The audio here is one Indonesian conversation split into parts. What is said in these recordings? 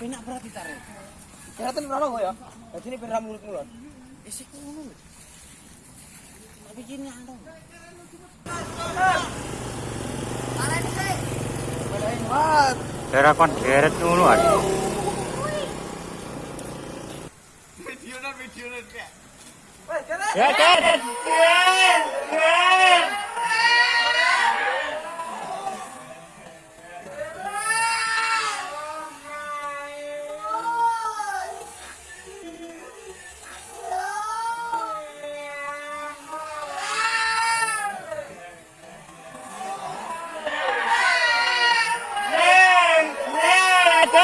Penak berarti tarik. Kelihatan ora kok ya. Dadi ini ben ra mulut-mulut. Isi kuno. Tapi gini ando. Belain banget. Daerah kon geret ngono. Wes, kene. Ya, geret. Wes, tahan ono.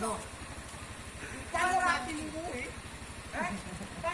Galak. Ojo sih, Dek.